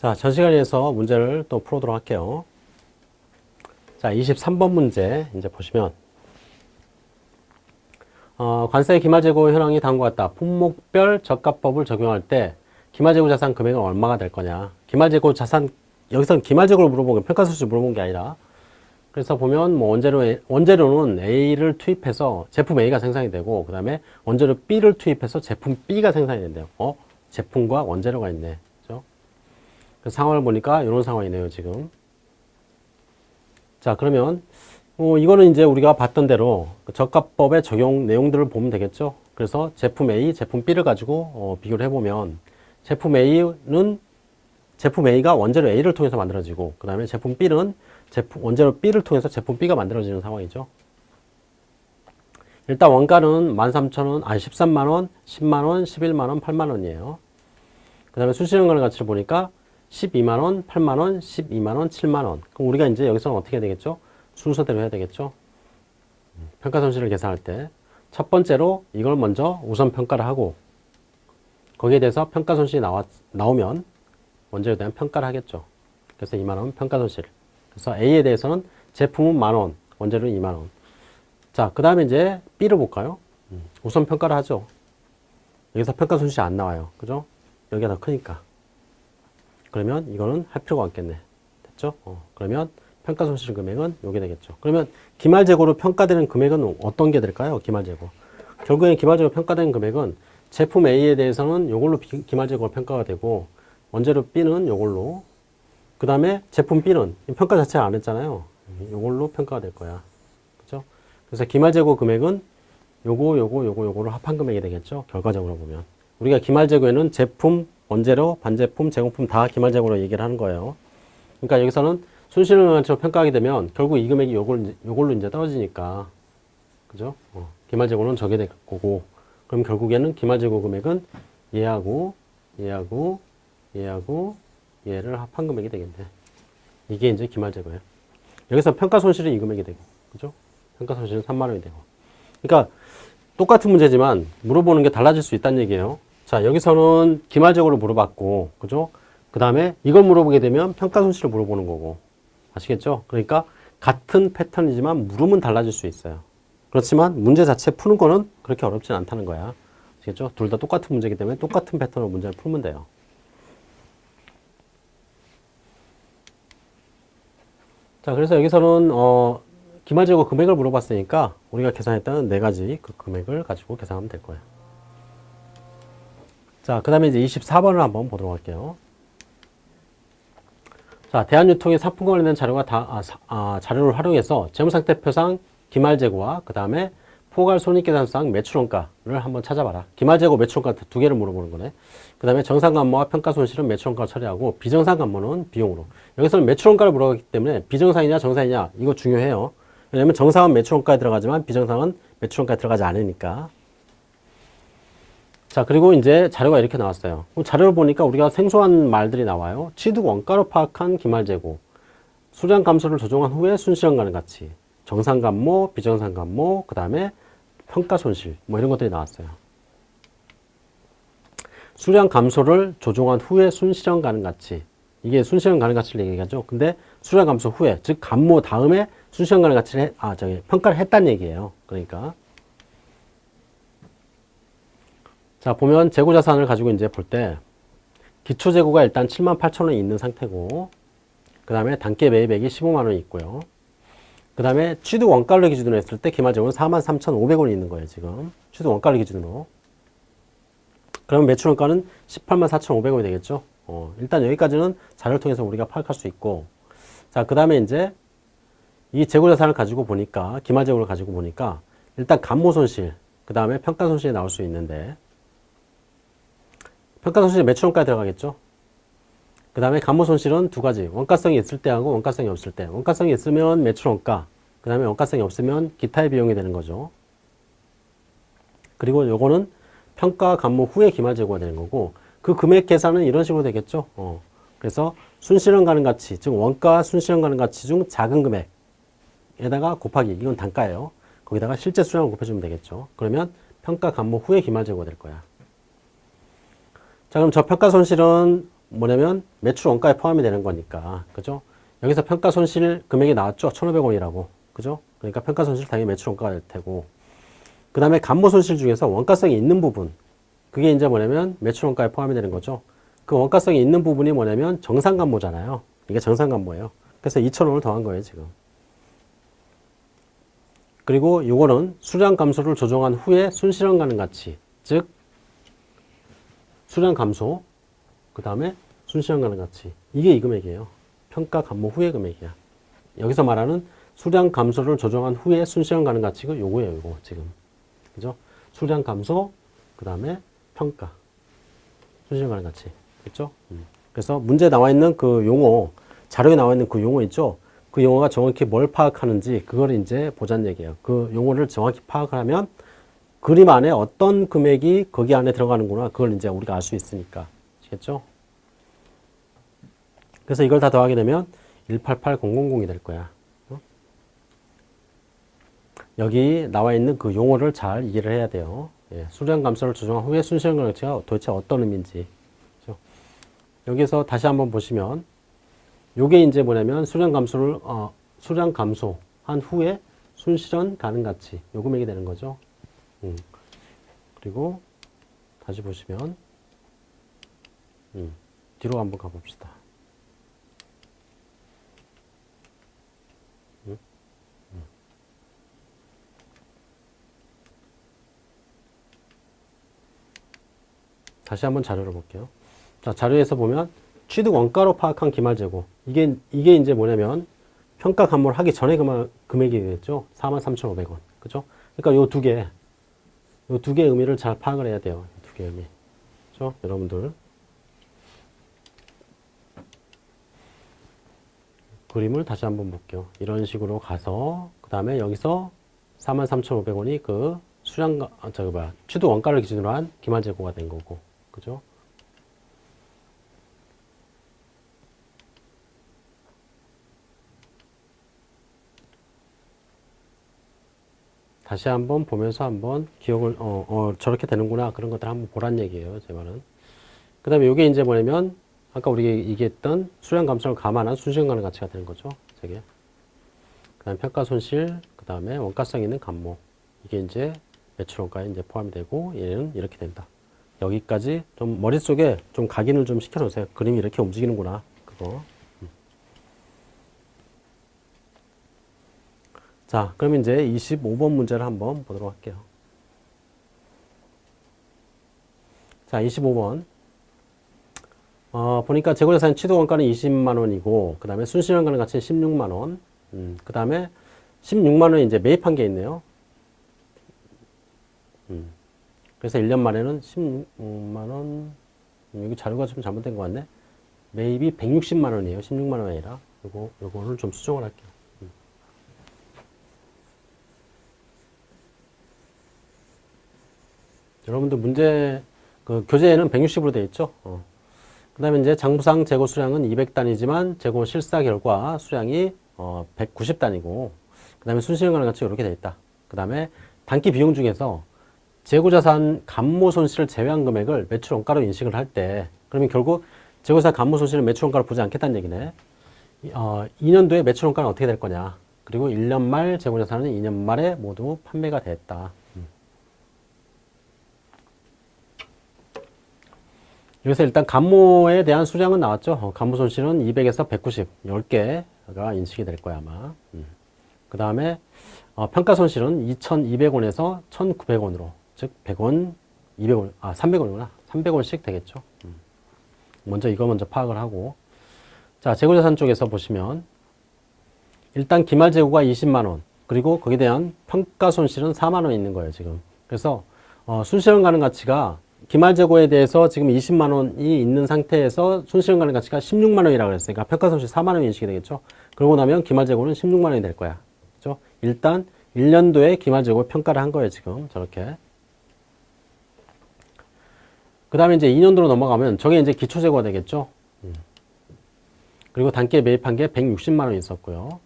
자, 전 시간에서 문제를 또 풀어보도록 할게요. 자, 23번 문제 이제 보시면 어, 관세 기말재고 현황이 다음과 같다. 품목별 저가법을 적용할 때 기말재고 자산 금액은 얼마가 될 거냐. 기말재고 자산 여기서는 기말재고를 물어본 게 평가수치 물어본 게 아니라 그래서 보면 뭐 원재료 원재료는 A를 투입해서 제품 A가 생산이 되고 그 다음에 원재료 B를 투입해서 제품 B가 생산이 된대요. 어? 제품과 원재료가 있네. 그 상황을 보니까 이런 상황이네요, 지금. 자, 그러면 어, 이거는 이제 우리가 봤던 대로 그 저가법의 적용 내용들을 보면 되겠죠. 그래서 제품 A, 제품 B를 가지고 어, 비교를 해보면 제품 A는 제품 A가 원재료 A를 통해서 만들어지고 그 다음에 제품 B는 제품, 원재료 B를 통해서 제품 B가 만들어지는 상황이죠. 일단 원가는 13,000원, 아니 13만원, 10만원, 11만원, 8만원이에요. 그 다음에 수시연간의 가치를 보니까 12만원, 8만원, 12만원, 7만원. 그럼 우리가 이제 여기서는 어떻게 해야 되겠죠? 순서대로 해야 되겠죠? 평가 손실을 계산할 때 첫 번째로 이걸 먼저 우선 평가를 하고 거기에 대해서 평가 손실이 나와, 나오면 원재료에 대한 평가를 하겠죠. 그래서 2만원 평가 손실. 그래서 A에 대해서는 제품은 만원, 원재료는 2만원. 자, 그 다음에 이제 B를 볼까요? 우선 평가를 하죠. 여기서 평가 손실이 안 나와요. 그죠? 여기가 더 크니까. 그러면 이거는 할 필요가 없겠네. 됐죠? 어, 그러면 평가 손실 금액은 요게 되겠죠. 그러면 기말 재고로 평가되는 금액은 어떤 게 될까요? 기말 재고. 결국에는 기말 재고 평가되는 금액은 제품 A에 대해서는 요걸로 기말 재고가 평가가 되고 원재료 B는 요걸로 그 다음에 제품 B는 평가 자체를 안 했잖아요. 요걸로 평가가 될 거야. 그죠? 그래서 기말 재고 금액은 요거 요거 요거 요거를 합한 금액이 되겠죠. 결과적으로 보면. 우리가 기말 재고에는 제품, 원재료, 반제품, 제공품 다 기말 재고로 얘기를 하는 거예요. 그러니까 여기서는 순실현황치로 평가하게 되면 결국 이 금액이 요걸, 요걸로 이제 떨어지니까. 그죠? 어, 기말재고는 저게 될 거고. 그럼 결국에는 기말재고 금액은 얘하고, 얘하고, 얘하고, 얘를 합한 금액이 되겠네. 이게 이제 기말재고예요. 여기서 평가 손실은 이 금액이 되고. 그죠? 평가 손실은 3만 원이 되고. 그러니까 똑같은 문제지만 물어보는 게 달라질 수 있다는 얘기예요. 자, 여기서는 기말재고를 물어봤고, 그죠? 그 다음에 이걸 물어보게 되면 평가 손실을 물어보는 거고. 아시겠죠? 그러니까 같은 패턴이지만 물음은 달라질 수 있어요. 그렇지만 문제 자체 푸는 거는 그렇게 어렵진 않다는 거야. 아시겠죠? 둘 다 똑같은 문제이기 때문에 똑같은 패턴으로 문제를 풀면 돼요. 자, 그래서 여기서는 어, 기말재고 금액을 물어봤으니까 우리가 계산했던 네 가지 그 금액을 가지고 계산하면 될 거예요. 자, 그 다음에 이제 24번을 한번 보도록 할게요. 자, 대한유통의 상품과 관련된 자료가 다, 아, 아, 자료를 활용해서 재무상태표상 기말재고와 그 다음에 포괄 손익계산상 매출원가를 한번 찾아봐라. 기말재고 매출원가 두 개를 물어보는 거네. 그 다음에 정상감모와 평가손실은 매출원가로 처리하고 비정상감모는 비용으로. 여기서는 매출원가를 물어봤기 때문에 비정상이냐 정상이냐 이거 중요해요. 왜냐면 정상은 매출원가에 들어가지만 비정상은 매출원가에 들어가지 않으니까. 자, 그리고 이제 자료가 이렇게 나왔어요. 자료를 보니까 우리가 생소한 말들이 나와요. 취득 원가로 파악한 기말재고, 수량 감소를 조정한 후에 순실현가는 가치, 정상 감모, 비정상 감모, 그 다음에 평가 손실, 뭐 이런 것들이 나왔어요. 수량 감소를 조정한 후에 순실현 가능 가치. 이게 순실현 가능 가치를 얘기하죠. 근데 수량 감소 후에, 즉 감모 다음에 순실현 가능 가치를 해, 아, 저기 평가를 했다는 얘기예요. 그러니까 자, 보면 재고 자산을 가지고 이제 볼 때 기초 재고가 일단 7만 8천 원이 있는 상태고 그 다음에 단계 매입액이 15만 원이 있고요. 그 다음에 취득 원가를 기준으로 했을 때 기말 재고는 4만 3,500원이 있는 거예요, 지금. 취득 원가를 기준으로. 그러면 매출 원가는 18만 4,500원이 되겠죠. 어, 일단 여기까지는 자료를 통해서 우리가 파악할 수 있고 자, 그 다음에 이제 이 재고 자산을 가지고 보니까 기말 재고를 가지고 보니까 일단 감모 손실, 그 다음에 평가 손실이 나올 수 있는데 평가 손실이 매출원가에 들어가겠죠. 그 다음에 감모 손실은 두 가지. 원가성이 있을 때하고 원가성이 없을 때. 원가성이 있으면 매출원가. 그 다음에 원가성이 없으면 기타의 비용이 되는 거죠. 그리고 요거는 평가 감모 후에 기말 재고가 되는 거고 그 금액 계산은 이런 식으로 되겠죠. 어. 그래서 순실현 가능 가치, 즉 원가 순실현 가능 가치 중 작은 금액에다가 곱하기, 이건 단가예요. 거기다가 실제 수량을 곱해주면 되겠죠. 그러면 평가 감모 후에 기말 재고가 될 거야. 자, 그럼 저평가 손실은 뭐냐면 매출 원가에 포함이 되는 거니까. 그죠? 여기서 평가 손실 금액이 나왔죠? 1,500원이라고. 그죠? 그러니까 평가 손실 당연히 매출 원가가 될 테고. 그 다음에 감모 손실 중에서 원가성이 있는 부분. 그게 이제 뭐냐면 매출 원가에 포함이 되는 거죠. 그 원가성이 있는 부분이 뭐냐면 정상 감모잖아요. 이게 정상 감모예요. 그래서 2,000원을 더한 거예요, 지금. 그리고 요거는 수량 감소를 조정한 후에 순실현 가능 가치. 즉, 수량 감소, 그 다음에 순실현 가능 가치. 이게 이 금액이에요. 평가 감모 후의 금액이야. 여기서 말하는 수량 감소를 조정한 후에 순실현 가능 가치가 요거예요, 요거 지금. 그죠? 수량 감소, 그 다음에 평가. 순실현 가능 가치. 그죠? 음. 그래서 문제에 나와 있는 그 용어, 자료에 나와 있는 그 용어 있죠? 그 용어가 정확히 뭘 파악하는지 그걸 이제 보자는 얘기예요. 그 용어를 정확히 파악하면 그림 안에 어떤 금액이 거기 안에 들어가는구나. 그걸 이제 우리가 알 수 있으니까. 아시겠죠? 그래서 이걸 다 더하게 되면 188000이 될 거야. 어? 여기 나와 있는 그 용어를 잘 이해를 해야 돼요. 예, 수량 감소를 조정한 후에 순실현 가치가 도대체 어떤 의미인지. 그렇죠? 여기서 다시 한번 보시면 요게 이제 뭐냐면 수량 감소를 어, 수량 감소한 후에 순실현 가능 가치 요 금액이 되는 거죠. 음. 그리고 다시 보시면 음. 뒤로 한번 가봅시다. 음? 음. 다시 한번 자료를 볼게요. 자, 자료에서 보면 취득 원가로 파악한 기말 재고 이게 이게 이제 뭐냐면 평가 감모를 하기 전에 금액, 금액이겠죠. 43,500원. 그죠? 그러니까 요 두 개, 요두 개의 의미를 잘 파악을 해야 돼요. 두 개의 의미. 그죠? 여러분들. 그림을 다시 한번 볼게요. 이런 식으로 가서 그 다음에 여기서 43,500원이 그 수량 아, 저기 뭐야 취득 원가를 기준으로 한 기말 재고가 된 거고, 그죠? 다시 한번 보면서 한번 기억을 어, 어 저렇게 되는구나. 그런 것들 한번 보란 얘기예요 제 말은. 그 다음에 이게 이제 뭐냐면 아까 우리 얘기했던 수량 감소를 감안한 순시간 가능 가치가 되는 거죠 저게. 그 다음에 평가 손실 그 다음에 원가성 있는 감모. 이게 이제 매출 원가에 이제 포함이 되고 얘는 이렇게 된다. 여기까지 좀 머릿속에 좀 각인을 좀 시켜 놓으세요. 그림이 이렇게 움직이는구나 그거 자, 그럼 이제 25번 문제를 한번 보도록 할게요. 자, 25번. 어, 보니까 재고자산 취득 원가는 20만 원이고, 그 다음에 순실현가는 가치는 16만 원. 음, 그 다음에 16만 원이 이제 매입한 게 있네요. 음, 그래서 1년 만에는 16만원, 음, 여기 자료가 좀 잘못된 것 같네. 매입이 160만 원이에요. 16만 원이 아니라. 요거, 요거를 좀 수정을 할게요. 여러분들 문제 그 교재에는 160으로 되어 있죠. 어. 그 다음에 이제 장부상 재고 수량은 200단이지만 재고 실사 결과 수량이 어, 190단이고 그 다음에 가능 가치 이렇게 되어 있다. 그 다음에 단기 비용 중에서 재고자산 감모 손실을 제외한 금액을 매출 원가로 인식을 할 때 그러면 결국 재고자산 감모 손실을 매출 원가로 보지 않겠다는 얘기네. 어, 2년도에 매출 원가는 어떻게 될 거냐. 그리고 1년 말 재고자산은 2년 말에 모두 판매가 됐다. 여기서 일단 감모에 대한 수량은 나왔죠. 어, 감모 손실은 200에서 190, 10개가 인식이 될 거야 아마. 음. 그 다음에 어, 평가 손실은 2,200원에서 1,900원으로 즉 100원, 200원, 아 300원이구나. 300원씩 되겠죠. 음. 먼저 이거 먼저 파악을 하고 자 재고자산 쪽에서 보시면 일단 기말 재고가 20만원 그리고 거기에 대한 평가 손실은 4만원 있는 거예요 지금. 그래서 어, 순실현 가능 가치가 기말 재고에 대해서 지금 20만 원이 있는 상태에서 가능 가치가 16만 원이라고 그랬으니까 평가 손실 4만 원 인식이 되겠죠. 그러고 나면 기말 재고는 16만 원이 될 거야. 그죠? 일단 1년도에 기말 재고 평가를 한 거예요, 지금. 저렇게. 그 다음에 이제 2년도로 넘어가면 저게 이제 기초 재고가 되겠죠. 음. 그리고 단기에 매입한 게 160만 원 있었고요.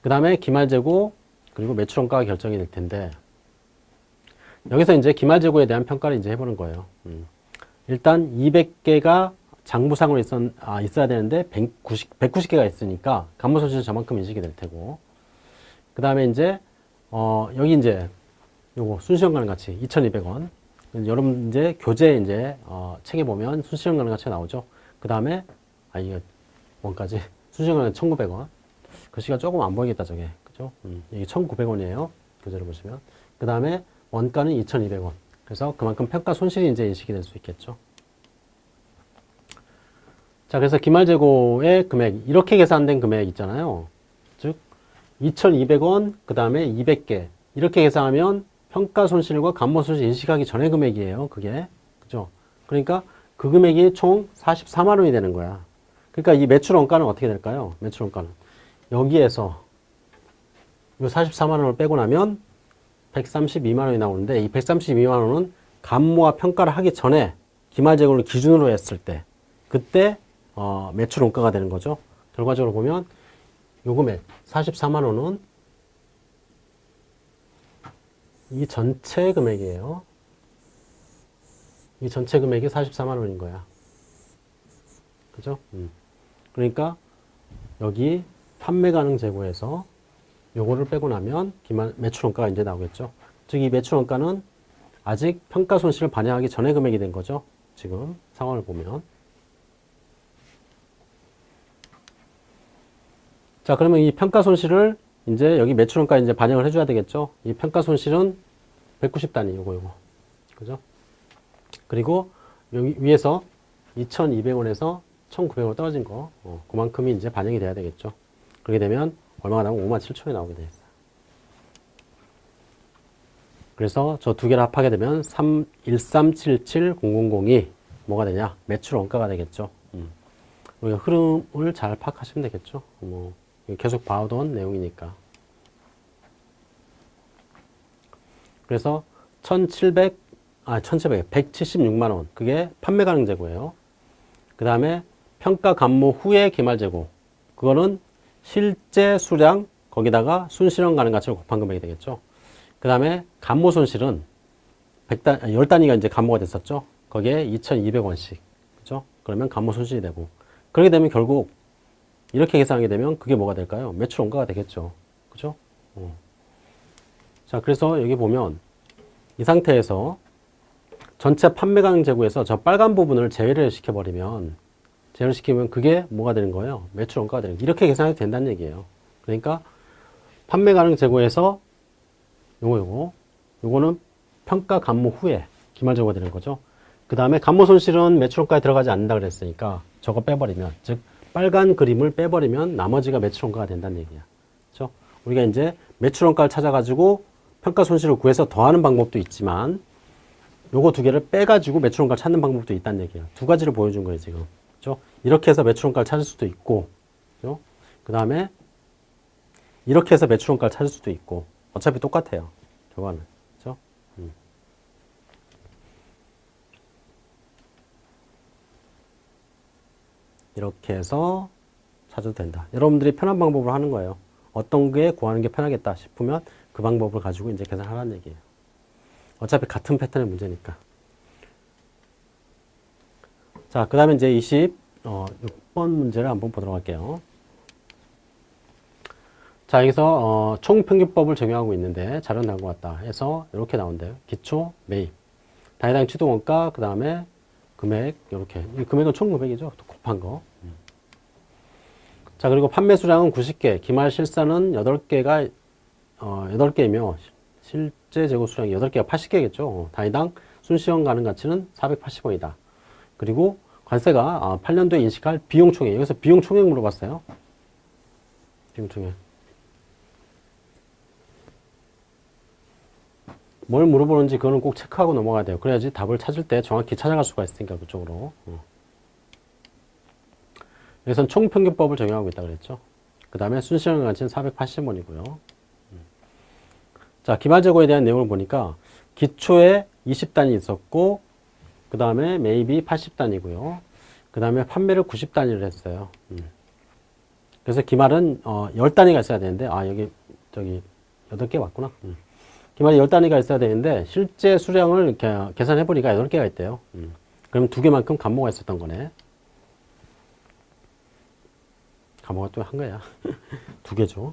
그 다음에 기말 재고 그리고 매출 원가가 결정이 될 텐데 여기서 이제 기말 재고에 대한 평가를 이제 해보는 거예요. 음. 일단 200개가 장부상으로 있었, 아, 있어야 되는데 190, 190개가 있으니까 간부 손실은 저만큼 인식이 될 테고. 그 다음에 이제 어, 여기 이제 요거 순시형 가능 가치 2,200원. 여러분 이제 교재 이제 어, 책에 보면 순시형 가능 가치가 나오죠. 그 다음에 아 이게 원까지. 순시형 가능 1,900원. 글씨가 조금 안 보이겠다 저게. 그죠? 음, 이게 1,900원이에요 교재를 보시면. 그 다음에 원가는 2,200원 그래서 그만큼 평가 손실이 이제 인식이 될 수 있겠죠 자, 그래서 기말 재고의 금액, 이렇게 계산된 금액 있잖아요. 즉, 2,200원, 그 다음에 200개. 이렇게 계산하면 평가 손실과 감모 손실 인식하기 전의 금액이에요. 그게. 그죠? 그러니까 그 금액이 총 44만 원이 되는 거야. 그러니까 이 매출 원가는 어떻게 될까요? 매출 원가는. 여기에서 이 44만 원을 빼고 나면 132만 원이 나오는데 이 132만 원은 감모와 평가를 하기 전에 기말 재고를 기준으로 했을 때 그때 어, 매출 원가가 되는 거죠. 결과적으로 보면 요 금액 44만 원은 이 전체 금액이에요. 이 전체 금액이 44만 원인 거야. 그죠? 음. 그러니까 여기 판매 가능 재고에서 요거를 빼고 나면 기말 매출 원가가 이제 나오겠죠. 즉 이 매출 원가는 아직 평가 손실을 반영하기 전에 금액이 된 거죠. 지금 상황을 보면. 자, 그러면 이 평가 손실을 이제 여기 매출원가 이제 반영을 해줘야 되겠죠. 이 평가 손실은 190 단위, 요거, 요거. 그죠? 그리고 여기 위에서 2,200원에서 1,900원 떨어진 거, 어, 그만큼이 이제 반영이 돼야 되겠죠. 그렇게 되면 얼마가 나오면 5만 7천원이 나오게 돼 있어요. 그래서 저 두 개를 합하게 되면 3, 1377002 뭐가 되냐? 매출 원가가 되겠죠. 음. 우리가 흐름을 잘 파악하시면 되겠죠. 뭐 계속 봐오던 내용이니까. 그래서 1700, 아, 1700, 176만 원. 그게 판매 가능 재고예요. 그 다음에 평가 감모 후에 기말 재고. 그거는 실제 수량, 거기다가 순실현 가능 가치를 곱한 금액이 되겠죠. 그 다음에 감모 손실은 100단, 10단위가 이제 감모가 됐었죠. 거기에 2,200원씩. 그죠? 그러면 감모 손실이 되고. 그렇게 되면 결국 이렇게 계산하게 되면 그게 뭐가 될까요? 매출 원가가 되겠죠. 그죠? 어. 자, 그래서 여기 보면 이 상태에서 전체 판매 가능 재고에서 저 빨간 부분을 제외를 시켜버리면 제외를 시키면 그게 뭐가 되는 거예요? 매출 원가가 되는 거예요. 이렇게 계산해도 된다는 얘기예요. 그러니까 판매 가능 재고에서 요거 요거 요거는 평가 감모 후에 기말 재고가 되는 거죠. 그 다음에 감모 손실은 매출 원가에 들어가지 않는다 그랬으니까 저거 빼버리면 즉 빨간 그림을 빼버리면 나머지가 매출 원가가 된다는 얘기야. 그렇죠? 우리가 이제 매출 원가를 찾아가지고 평가 손실을 구해서 더하는 방법도 있지만 요거 두 개를 빼가지고 매출 원가를 찾는 방법도 있다는 얘기야. 두 가지를 보여준 거예요, 지금. 그렇죠? 이렇게 해서 매출 원가를 찾을 수도 있고, 그렇죠? 그 다음에 이렇게 해서 매출 원가를 찾을 수도 있고, 어차피 똑같아요. 결과는. 그렇죠? 음. 이렇게 해서 찾아도 된다. 여러분들이 편한 방법으로 하는 거예요. 어떤 게 구하는 게 편하겠다 싶으면 그 방법을 가지고 이제 계산하라는 얘기예요. 어차피 같은 패턴의 문제니까. 자, 그 다음에 이제 20, 어, 6번 문제를 한번 보도록 할게요. 자, 여기서, 어, 총평균법을 적용하고 있는데, 자료 나온 것 같다 해서 이렇게 나온대요. 기초, 매입. 다해당 취득원가, 그 다음에 금액, 이렇게. 이 금액은 총 금액이죠. 곱한 거. 자, 그리고 판매 수량은 90개, 기말 실사는 8개가, 어, 8개이며, 실제 재고 수량이 8개가 80개겠죠. 단위당 순시형 가능 가치는 480원이다. 그리고 관세가 아, 8년도에 인식할 비용 총액. 여기서 비용 총액 물어봤어요. 비용 총액. 뭘 물어보는지 그거는 꼭 체크하고 넘어가야 돼요. 그래야지 답을 찾을 때 정확히 찾아갈 수가 있으니까 그쪽으로. 어. 여기선 총평균법을 적용하고 있다 그랬죠. 그 다음에 순시형 가치는 480원이고요. 자, 기말재고에 대한 내용을 보니까 기초에 20단이 있었고 그 다음에 매입이 80단이고요. 그 다음에 판매를 90단위를 했어요. 음. 그래서 기말은 어, 10단위가 있어야 되는데 아 여기 저기 8개 맞구나. 음. 기말이 10단위가 있어야 되는데 실제 수량을 계산해 보니까 8개가 있대요. 음. 그럼 두 개만큼 감모가 있었던 거네. 과목을 또한 거야. 두 개죠.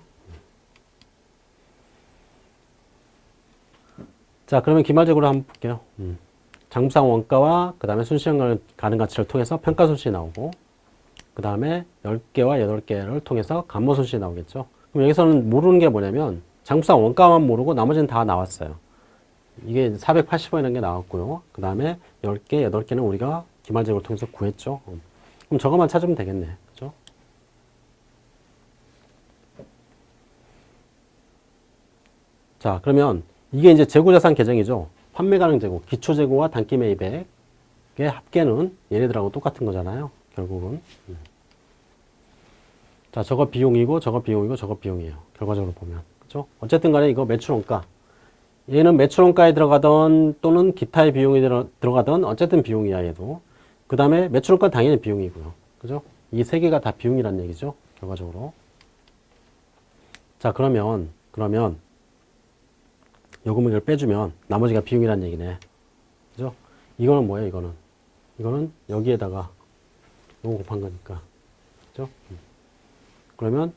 자, 그러면 기말적으로 한번 볼게요. 음. 장부상 원가와 그 다음에 순시형 가능 가치를 통해서 평가 손실이 나오고 그 다음에 10개와 8개를 통해서 감모 손실이 나오겠죠. 그럼 여기서는 모르는 게 뭐냐면 장부상 원가만 모르고 나머지는 다 나왔어요. 이게 480원이라는 게 나왔고요. 그 다음에 10개, 8개는 우리가 기말제고를 통해서 구했죠. 음. 그럼 저것만 찾으면 되겠네. 그죠? 자, 그러면 이게 이제 재고자산 계정이죠. 판매 가능 재고, 기초 재고와 단기 매입액의 합계는 얘네들하고 똑같은 거잖아요. 결국은. 음. 자, 저거 비용이고, 저거 비용이고, 저거 비용이에요. 결과적으로 보면. 그죠? 어쨌든 간에 이거 매출원가. 얘는 매출원가에 들어가던 또는 기타의 비용이 들어, 들어가던 어쨌든 비용이야, 얘도. 그 다음에 매출원가 당연히 비용이고요. 그죠? 이 세 개가 다 비용이란 얘기죠. 결과적으로. 자, 그러면, 그러면, 요 금액을 빼주면 나머지가 비용이란 얘기네. 그죠? 이거는 뭐예요, 이거는? 이거는 여기에다가 요거 곱한 거니까. 그죠? 음. 그러면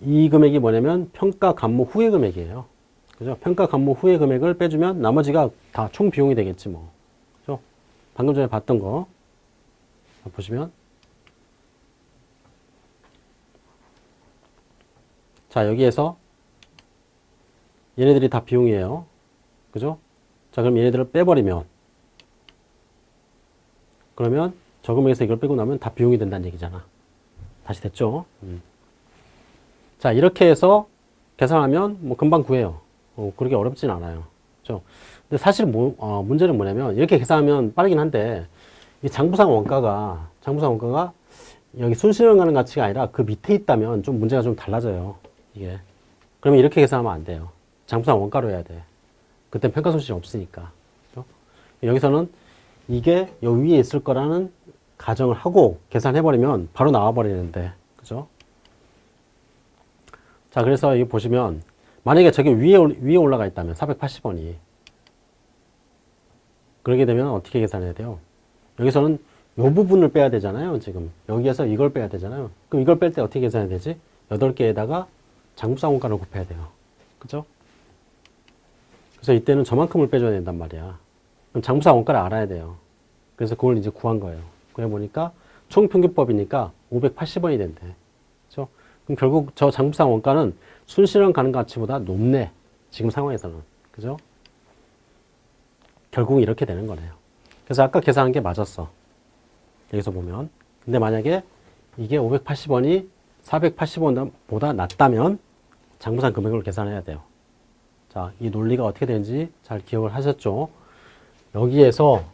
이 금액이 뭐냐면 평가 감모 후의 금액이에요. 그죠? 평가 감모 후의 금액을 빼주면 나머지가 다 총 비용이 되겠지 뭐. 그죠? 방금 전에 봤던 거. 보시면. 자, 여기에서 얘네들이 다 비용이에요. 그죠? 자, 그럼 얘네들을 빼버리면 그러면 저 금액에서 이걸 빼고 나면 다 비용이 된다는 얘기잖아. 다시 됐죠? 음. 자, 이렇게 해서 계산하면 뭐 금방 구해요. 어, 그렇게 어렵진 않아요. 그죠? 근데 사실 뭐, 어, 문제는 뭐냐면 이렇게 계산하면 빠르긴 한데 이 장부상 원가가 장부상 원가가 여기 순실현 가는 가치가 아니라 그 밑에 있다면 좀 문제가 좀 달라져요. 이게. 그러면 이렇게 계산하면 안 돼요. 장부상 원가로 해야 돼. 그때 평가 손실이 없으니까. 그죠? 여기서는 이게 여 위에 있을 거라는 가정을 하고 계산해버리면 바로 나와버리는데. 그죠? 자, 그래서 이 보시면 만약에 저게 위에, 위에 올라가 있다면 480원이 그러게 되면 어떻게 계산해야 돼요? 여기서는 이 부분을 빼야 되잖아요. 지금 여기에서 이걸 빼야 되잖아요. 그럼 이걸 뺄 때 어떻게 계산해야 되지? 8개에다가 장부상 원가를 곱해야 돼요. 그죠? 그래서 이때는 저만큼을 빼줘야 된단 말이야. 그럼 장부상 원가를 알아야 돼요. 그래서 그걸 이제 구한 거예요. 그래 보니까 총평균법이니까 580원이 된대. 그죠? 그럼 결국 저 장부상 원가는 순실현 가능 가치보다 높네. 지금 상황에서는. 그죠? 결국은 이렇게 되는 거네요. 그래서 아까 계산한 게 맞았어. 여기서 보면. 근데 만약에 이게 580원이 480원보다 낮다면 장부상 금액을 계산해야 돼요. 자, 이 논리가 어떻게 되는지 잘 기억을 하셨죠? 여기에서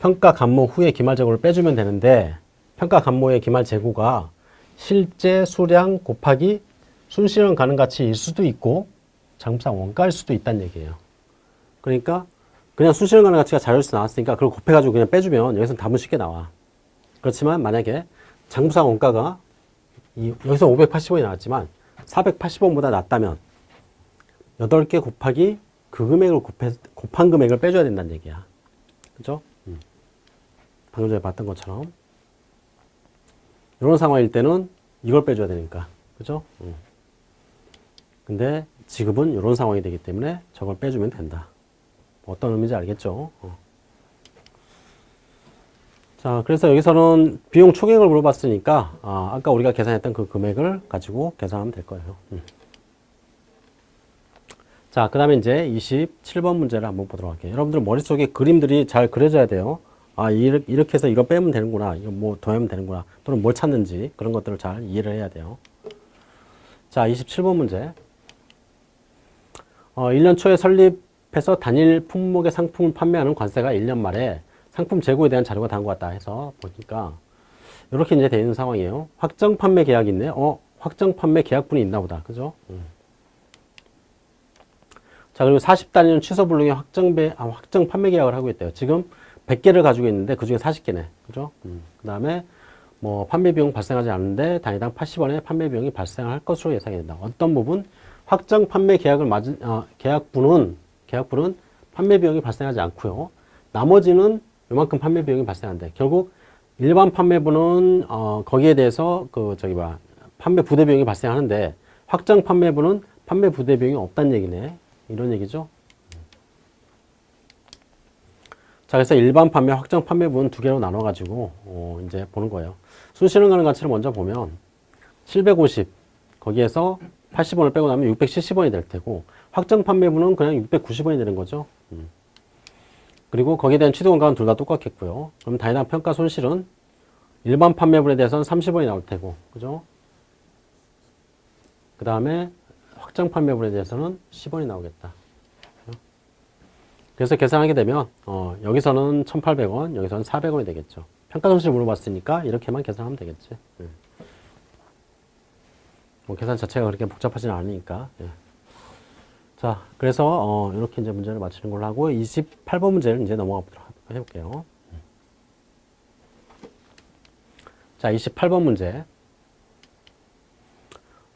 평가 감모 후에 기말 재고를 빼주면 되는데 평가 감모의 기말 재고가 실제 수량 곱하기 순실현 가능 가치일 수도 있고 장부상 원가일 수도 있다는 얘기예요. 그러니까 그냥 순실현 가능 가치가 자료에서 나왔으니까 그걸 곱해가지고 그냥 빼주면 여기서 답은 쉽게 나와. 그렇지만 만약에 장부상 원가가 이, 여기서 580원이 나왔지만 480원보다 낮다면 8개 곱하기 그 금액을 곱해, 곱한 금액을 빼줘야 된다는 얘기야. 그죠? 음. 방금 전에 봤던 것처럼. 이런 상황일 때는 이걸 빼줘야 되니까. 그죠? 음. 근데 지금은 이런 상황이 되기 때문에 저걸 빼주면 된다. 어떤 의미인지 알겠죠? 어. 자, 그래서 여기서는 비용 총액을 물어봤으니까, 아, 아까 우리가 계산했던 그 금액을 가지고 계산하면 될 거예요. 음. 자, 그 다음에 이제 27번 문제를 한번 보도록 할게요. 여러분들 머릿속에 그림들이 잘 그려져야 돼요. 아, 이렇게, 해서 이거 빼면 되는구나. 이거 뭐 더하면 되는구나. 또는 뭘 찾는지 그런 것들을 잘 이해를 해야 돼요. 자, 27번 문제. 어, 1년 초에 설립해서 단일 품목의 상품을 판매하는 관세가 1년 말에 상품 재고에 대한 자료가 다음과 같다 해서 보니까 이렇게 이제 되어 있는 상황이에요. 확정 판매 계약이 있네. 어, 확정 판매 계약분이 있나 보다. 그죠? 음. 자, 그리고 40단위는 취소 불능의 확정 배, 아, 확정 판매 계약을 하고 있대요. 지금 100개를 가지고 있는데 그 중에 40개네. 그죠? 음. 그 다음에 뭐 판매 비용 발생하지 않는데 단위당 80원의 판매 비용이 발생할 것으로 예상이 된다. 어떤 부분? 확정 판매 계약을 맞은, 어, 계약분은, 계약분은 판매 비용이 발생하지 않고요. 나머지는 요만큼 판매 비용이 발생한대. 결국 일반 판매부는 어, 거기에 대해서 그 저기 봐 판매 부대 비용이 발생하는데 확정 판매분은 판매 부대 비용이 없다는 얘기네. 이런 얘기죠. 자, 그래서 일반 판매, 확정 판매분은 두 개로 나눠 가지고 어, 이제 보는 거예요. 순실현 가능 가치를 먼저 보면 750 거기에서 80원을 빼고 나면 670원이 될 테고 확정 판매분은 그냥 690원이 되는 거죠. 음. 그리고 거기에 대한 취득 원가는 둘다 똑같겠고요. 그럼 단위당 평가 손실은 일반 판매분에 대해서는 30원이 나올 테고, 그죠? 그 다음에 확정 판매분에 대해서는 10원이 나오겠다. 그래서 계산하게 되면 어, 여기서는 1,800원, 여기서는 400원이 되겠죠. 평가 손실 물어봤으니까 이렇게만 계산하면 되겠지. 예. 뭐 계산 자체가 그렇게 복잡하지는 않으니까. 예. 자, 그래서 어, 이렇게 이제 문제를 맞히는 걸로 하고 28번 문제를 이제 넘어가 보도록 해볼게요. 자, 28번 문제.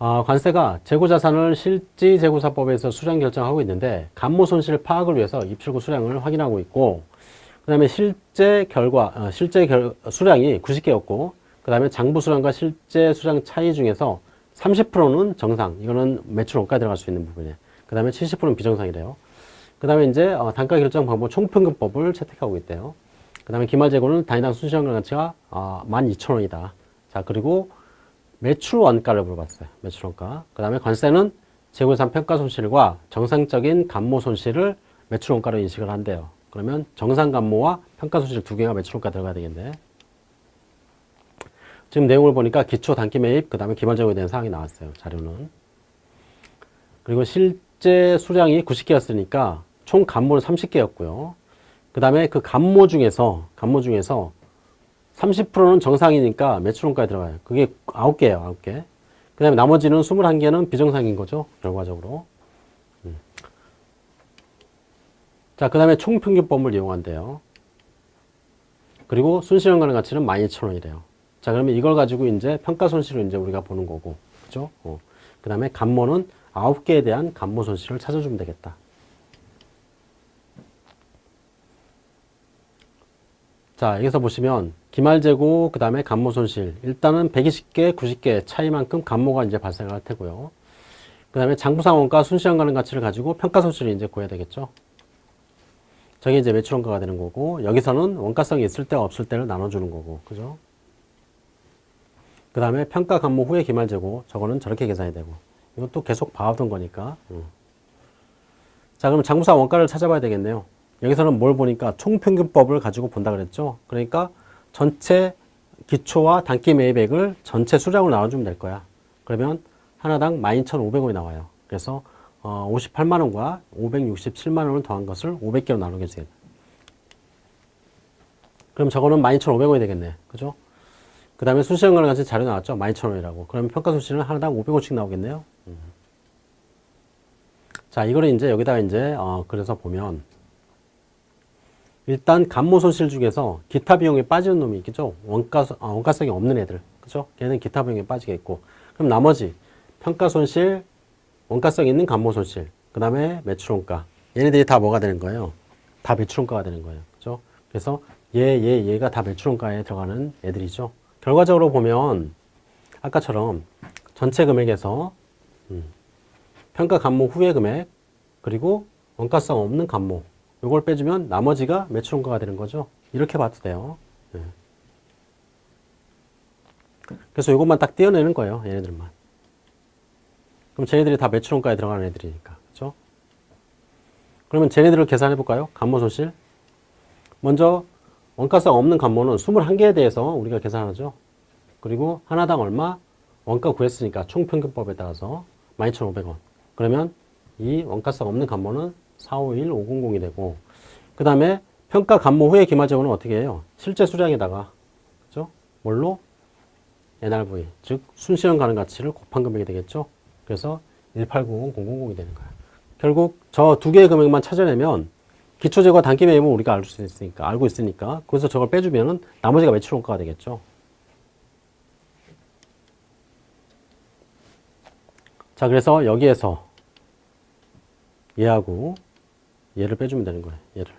아, 관세가 재고자산을 실지재고사법에서 수량 결정하고 있는데 감모 손실 파악을 위해서 입출구 수량을 확인하고 있고 그 다음에 실제 결과, 어, 실제 결, 수량이 90개였고 그 다음에 장부 수량과 실제 수량 차이 중에서 30%는 정상, 이거는 매출 원가 들어갈 수 있는 부분이에요. 그 다음에 70%는 비정상이래요. 그 다음에 이제 어, 단가 결정 방법 총평균법을 채택하고 있대요. 그 다음에 기말 재고는 단위당 순시장 가치가 어, 12,000원이다. 자, 그리고 매출 원가를 물어봤어요. 매출 원가. 그 다음에 관세는 재고산 평가 손실과 정상적인 감모 손실을 매출 원가로 인식을 한대요. 그러면 정상 감모와 평가 손실 두 개가 매출 원가 들어가야 되겠네. 지금 내용을 보니까 기초 단기 매입, 그 다음에 기말 재고에 대한 사항이 나왔어요. 자료는. 그리고 실제 수량이 90개였으니까 총 감모는 30개였고요. 그 다음에 그 감모 중에서, 감모 중에서 30%는 정상이니까 매출원가에 들어가요. 그게 9개예요, 9개. 그 다음에 나머지는 21개는 비정상인 거죠, 결과적으로. 음. 자, 그 다음에 총평균법을 이용한대요. 그리고 순실현 가능 가치는 12,000원이래요. 자, 그러면 이걸 가지고 이제 평가 손실을 이제 우리가 보는 거고, 그죠? 어. 그 다음에 감모는 9개에 대한 감모 손실을 찾아주면 되겠다. 자, 여기서 보시면 기말 재고, 그 다음에 감모 손실. 일단은 120개, 90개 차이만큼 감모가 이제 발생할 테고요. 그 다음에 장부상 원가 순시간 가능 가치를 가지고 평가 손실을 이제 구해야 되겠죠. 저게 이제 매출 원가가 되는 거고, 여기서는 원가성이 있을 때 없을 때를 나눠주는 거고, 그죠? 그 다음에 평가 감모 후에 기말 재고, 저거는 저렇게 계산이 되고. 이것도 계속 봐오던 거니까. 음. 자, 그럼 장부상 원가를 찾아봐야 되겠네요. 여기서는 뭘 보니까 총평균법을 가지고 본다 그랬죠. 그러니까 전체 기초와 단기 매입액을 전체 수량으로 나눠주면 될 거야. 그러면 하나당 12,500원이 나와요. 그래서 어, 58만원과 567만원을 더한 것을 500개로 나누게 되겠다. 그럼 저거는 12,500원이 되겠네. 그죠? 그 다음에 순시간과는 같이 자료 나왔죠? 12,000원이라고. 그러면 평가 수치는 하나당 500원씩 나오겠네요. 음. 자, 이거를 이제 여기다가 이제, 어, 그래서 보면, 일단 감모 손실 중에서 기타 비용에 빠지는 놈이 있겠죠? 원가, 아, 원가성이 없는 애들. 그죠? 걔는 기타 비용에 빠지겠고. 그럼 나머지 평가 손실, 원가성 있는 감모 손실, 그 다음에 매출 원가. 얘네들이 다 뭐가 되는 거예요? 다 매출 원가가 되는 거예요. 그죠? 그래서 얘, 얘, 얘가 다 매출 원가에 들어가는 애들이죠. 결과적으로 보면 아까처럼 전체 금액에서 음, 평가 감모 후의 금액 그리고 원가성 없는 감모 이걸 빼주면 나머지가 매출원가가 되는 거죠. 이렇게 봐도 돼요. 네. 그래서 이것만 딱 떼어내는 거예요. 얘네들만. 그럼 쟤네들이 다 매출원가에 들어가는 애들이니까. 그죠? 그러면 쟤네들을 계산해 볼까요? 감모 손실. 먼저 원가성 없는 감모는 21개에 대해서 우리가 계산하죠. 그리고 하나당 얼마? 원가 구했으니까 총평균법에 따라서 12,500원. 그러면 이 원가성 없는 감모는 451 500이 되고 그 다음에 평가 감모 후에 기말재고는 어떻게 해요? 실제 수량에다가 그죠? 뭘로? NRV 즉 순시간 가능 가치를 곱한 금액이 되겠죠. 그래서 18900 000이 되는 거예요. 결국 저 두 개의 금액만 찾아내면 기초재고 단기 매입은 우리가 알 수 있으니까 알고 있으니까 거기서 저걸 빼주면은 나머지가 매출 원가가 되겠죠. 자 그래서 여기에서 얘하고 얘를 빼주면 되는 거예요. 얘를.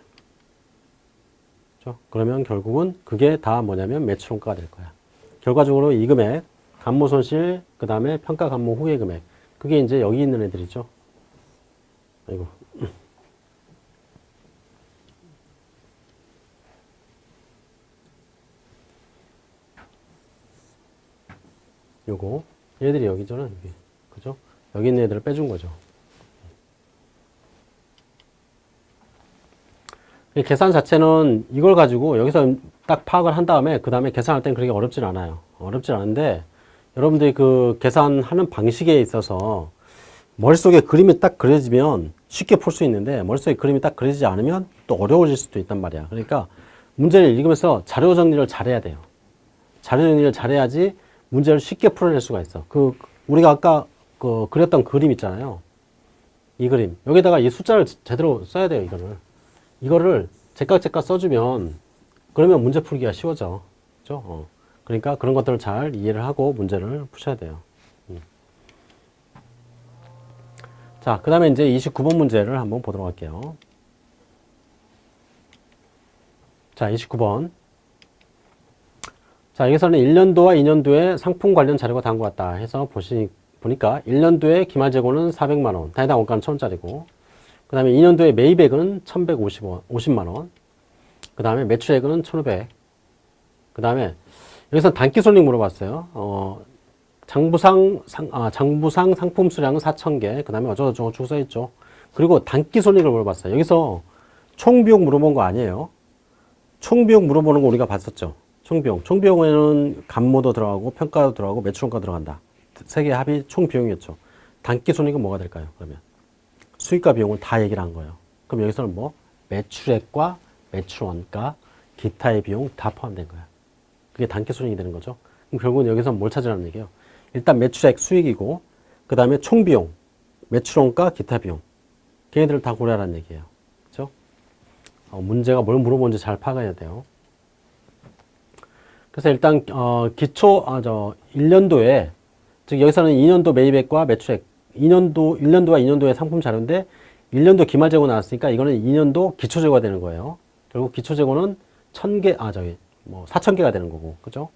그죠? 그러면 결국은 그게 다 뭐냐면 매출원가가 될 거야. 결과적으로 이 금액, 감모 손실, 그 다음에 평가 감모 후의 금액. 그게 이제 여기 있는 애들이죠. 아이고. 요거. 얘들이 여기잖아, 여기. 그죠? 여기 있는 애들을 빼준 거죠. 계산 자체는 이걸 가지고 여기서 딱 파악을 한 다음에 그 다음에 계산할 땐 그렇게 어렵진 않아요. 어렵진 않은데 여러분들이 그 계산하는 방식에 있어서 머릿속에 그림이 딱 그려지면 쉽게 풀 수 있는데 머릿속에 그림이 딱 그려지지 않으면 또 어려워질 수도 있단 말이야. 그러니까 문제를 읽으면서 자료 정리를 잘해야 돼요. 자료 정리를 잘해야지 문제를 쉽게 풀어낼 수가 있어. 그 우리가 아까 그 그렸던 그림 있잖아요. 이 그림 여기다가 이 숫자를 제대로 써야 돼요. 이거를 이거를 제깍제깍 써주면 그러면 문제 풀기가 쉬워져. 그죠? 어. 그러니까 그런 것들을 잘 이해를 하고 문제를 푸셔야 돼요. 음. 자, 그 다음에 이제 29번 문제를 한번 보도록 할게요. 자, 29번. 자, 여기서는 1년도와 2년도의 상품 관련 자료가 다음 것 같다 해서 보시, 보니까 1년도에 기말 재고는 400만원, 단위당 원가는 1000원짜리고, 그 다음에 2년도에 매입액은 1150원, 50만원, 그 다음에 매출액은 1500, 그 다음에 여기서 단기 손익 물어봤어요. 어, 장부상, 상, 아, 장부상 상품 수량은 4,000개, 그 다음에 어쩌고저쩌고 쭉 써있죠. 그리고 단기 손익을 물어봤어요. 여기서 총비용 물어본 거 아니에요. 총비용 물어보는 거 우리가 봤었죠. 총비용. 총비용에는 감모도 들어가고 평가도 들어가고 매출원가 들어간다. 세 개 합이 총비용이었죠. 단기 손익은 뭐가 될까요? 그러면 수익과 비용을 다 얘기를 한 거예요. 그럼 여기서는 뭐 매출액과 매출원가, 기타의 비용 다 포함된 거야. 그게 단기 손익이 되는 거죠. 그럼 결국은 여기서 뭘 찾으라는 얘기예요? 일단 매출액 수익이고 그 다음에 총비용, 매출원가, 기타 비용 걔네들을 다 고려하라는 얘기예요. 그렇죠? 어, 문제가 뭘 물어보는지 잘 파악해야 돼요. 그래서 일단 어, 기초 아, 저 1년도에 즉 여기서는 2년도 매입액과 매출액 2년도 1년도와 2년도의 상품 자료인데 1년도 기말 재고 나왔으니까 이거는 2년도 기초 재고가 되는 거예요. 결국 기초 재고는 1000개 아 저기 뭐 4000개가 되는 거고. 그죠?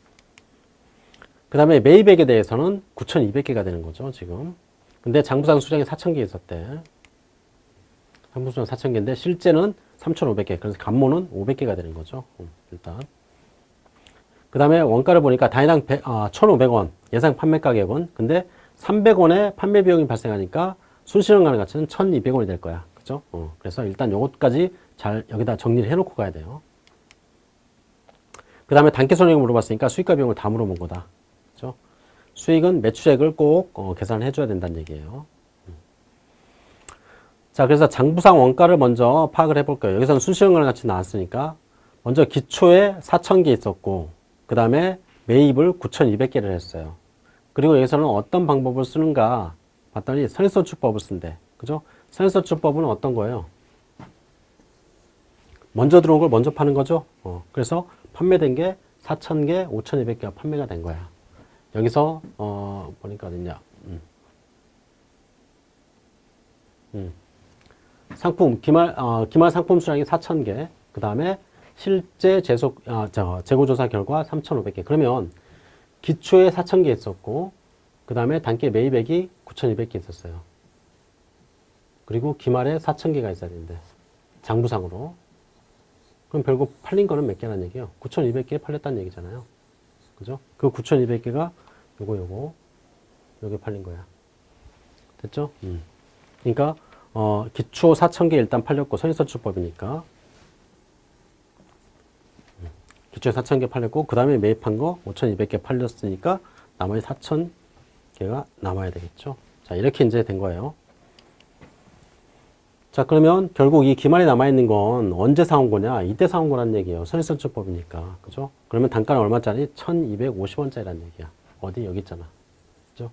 그 다음에 매입액에 대해서는 9200개가 되는 거죠, 지금. 근데 장부상 수량이 4000개 있었대. 장부수량 4000개인데 실제는 3500개. 그래서 감모는 500개가 되는 거죠. 음, 일단. 그 다음에 원가를 보니까 단위당 100, 아, 1,500원 예상 판매 가격은 근데 300원의 판매 비용이 발생하니까 순실현가능 가치는 1,200원이 될 거야. 그죠? 어, 그래서 일단 요것까지 잘 여기다 정리를 해놓고 가야 돼요. 그 다음에 단기 손익을 물어봤으니까 수익과 비용을 다 물어본 거다. 그죠? 수익은 매출액을 꼭 어, 계산을 해줘야 된다는 얘기예요. 음. 자, 그래서 장부상 원가를 먼저 파악을 해볼게요. 여기서는 순실현가능 가치 나왔으니까 먼저 기초에 4,000개 있었고 그 다음에 매입을 9,200개를 했어요. 그리고 여기서는 어떤 방법을 쓰는가 봤더니 선행선출법을 쓴대. 그죠? 선행선출법은 어떤 거예요? 먼저 들어온 걸 먼저 파는 거죠. 어, 그래서 판매된 게 4,000개, 5,200개가 판매가 된 거야. 여기서 어, 보니까 어딨냐. 음. 음. 상품, 기말, 어, 기말 상품 수량이 4,000개. 그 다음에 실제 재소, 아, 저, 재고조사 결과 3,500개. 그러면 기초에 4,000개 있었고, 그 다음에 단기 매입액이 9,200개 있었어요. 그리고 기말에 4,000개가 있어야 되는데, 장부상으로. 그럼 결국 팔린 거는 몇 개란 얘기예요? 9,200개 팔렸다는 얘기잖아요. 그죠? 그 9,200개가 요거, 요거, 요게 팔린 거야. 됐죠? 음. 그러니까, 어, 기초 4,000개 일단 팔렸고, 선인선출법이니까, 기초에 4,000개 팔렸고 그 다음에 매입한 거 5,200개 팔렸으니까 나머지 4,000개가 남아야 되겠죠. 자 이렇게 이제 된 거예요. 자 그러면 결국 이 기말이 남아있는 건 언제 사온 거냐 이때 사온 거란 얘기예요. 선입선출법이니까 그죠? 그러면 단가는 얼마짜리? 1,250원짜리란 얘기야. 어디 여기 있잖아. 그죠?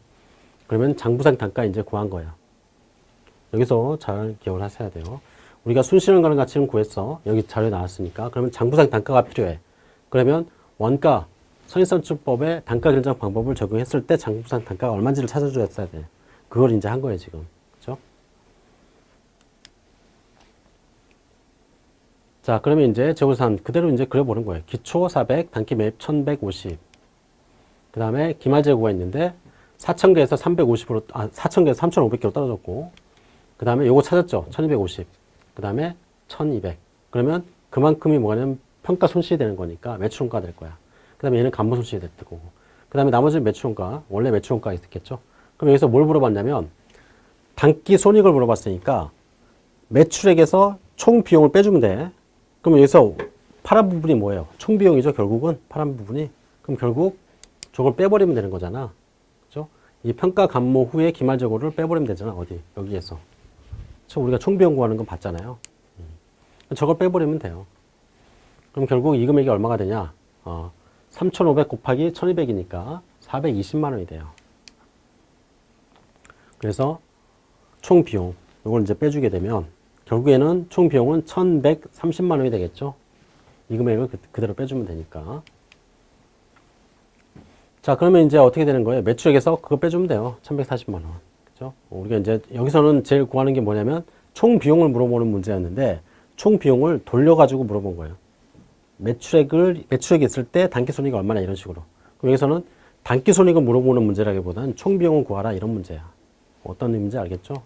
그러면 장부상 단가 이제 구한 거야. 여기서 잘 기억을 하셔야 돼요. 우리가 순실현 가능 가치는 구했어. 여기 자료에 나왔으니까. 그러면 장부상 단가가 필요해. 그러면 원가 선인선출법의 단가 결정 방법을 적용했을 때 장부상 단가가 얼마인지를 찾아줘야 돼. 그걸 이제 한 거예요, 지금. 그죠? 자, 그러면 이제 재고산 그대로 이제 그려보는 거예요. 기초 400, 단기 매입 1150. 그 다음에 기말 재고가 있는데 4,000개에서 350으로, 아, 4,000개에서 3,500개로 떨어졌고, 그 다음에 요거 찾았죠? 1250. 그 다음에 1200. 그러면 그만큼이 뭐냐면 평가 손실이 되는 거니까 매출원가 될 거야. 그 다음에 얘는 간부 손실이 됐고, 거고. 그 다음에 나머지는 매출원가, 원래 매출원가 있겠죠? 그럼 여기서 뭘 물어봤냐면, 단기 손익을 물어봤으니까, 매출액에서 총 비용을 빼주면 돼. 그럼 여기서 파란 부분이 뭐예요? 총 비용이죠, 결국은. 파란 부분이. 그럼 결국 저걸 빼버리면 되는 거잖아. 그죠? 이 평가 감모 후에 기말 재고를 빼버리면 되잖아. 어디? 여기에서. 저 우리가 총 비용 구하는 건 봤잖아요. 음. 저걸 빼버리면 돼요. 그럼 결국 이 금액이 얼마가 되냐? 어, 3,500 곱하기 1,200이니까 420만 원이 돼요. 그래서 총 비용, 이걸 이제 빼주게 되면 결국에는 총 비용은 1,130만 원이 되겠죠. 이 금액을 그- 그대로 빼주면 되니까. 자, 그러면 이제 어떻게 되는 거예요? 매출액에서 그거 빼주면 돼요. 1140만 원. 그죠? 우리가 이제 여기서는 제일 구하는 게 뭐냐면 총 비용을 물어보는 문제였는데 총 비용을 돌려가지고 물어본 거예요. 매출액을, 매출액이 있을 때 단기 손익이 얼마나 이런 식으로. 그럼 여기서는 단기 손익을 물어보는 문제라기보다는 총 비용을 구하라 이런 문제야. 어떤 의미인지 알겠죠?